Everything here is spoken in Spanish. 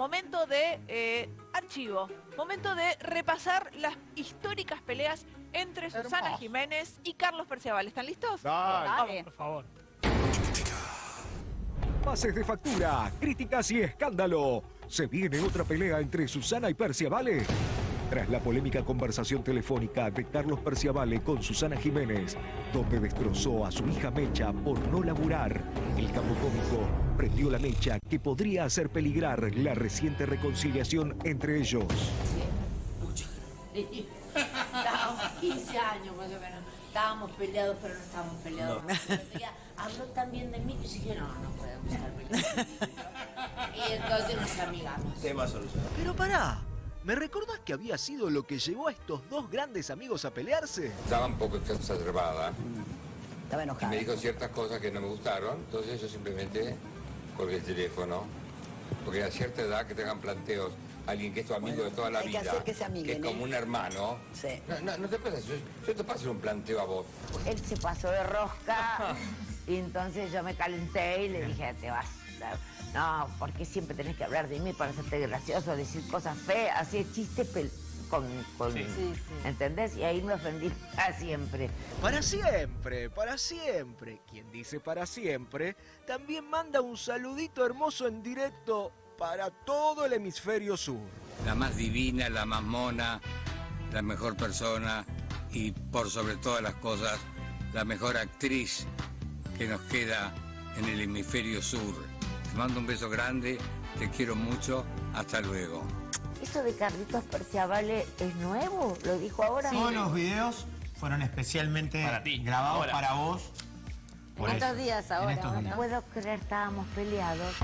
momento de eh, archivo, momento de repasar las históricas peleas entre Susana. Jiménez y Carlos Perciabal. ¿Están listos? Dale. Por favor. Pases de factura, críticas y escándalo. ¿Se viene otra pelea entre Susana y Perciavale? Tras la polémica conversación telefónica de Carlos Perciavale con Susana Jiménez, donde destrozó a su hija Mecha por no laburar, el capo cómico prendió la mecha que podría hacer peligrar la reciente reconciliación entre ellos. Mucho. Estábamos 15 años más o menos. Estábamos peleados, pero no estábamos peleados. Habló tan bien de mí que dije, no, no podemos estar peleados. Y entonces nos amigamos. Tema solucionado. Pero pará, ¿me recordás que había sido lo que llevó a estos dos grandes amigos a pelearse? Estaba un poco exacerbada Estaba y enojada. me dijo ciertas cosas que no me gustaron, entonces yo simplemente colgué el teléfono, porque a cierta edad que tengan planteos, alguien que es tu amigo Bueno, de toda la hay que vida, hacer que se amiguen, es como ¿eh? un hermano, Sí. no, no, no te pasa, yo, yo te paso un planteo a vos. Él se pasó de rosca y entonces yo me calenté y le dije, te vas. No, porque siempre tenés que hablar de mí para hacerte gracioso, decir cosas feas, hacer chistes con... con Sí. Sí, sí. ¿Entendés? Y ahí me ofendí para siempre. Para siempre, para siempre. Quien dice para siempre, también manda un saludito hermoso en directo para todo el hemisferio sur. La más divina, la más mona, la mejor persona y por sobre todas las cosas, la mejor actriz que nos queda en el hemisferio sur. Te mando un beso grande, te quiero mucho, hasta luego. ¿Eso de Carlitos Perciavale es nuevo? ¿Lo dijo ahora? Todos los videos fueron especialmente Para ti, grabados ahora. para vos. Por En estos eso, días ahora. No días. puedo creer, estábamos peleados.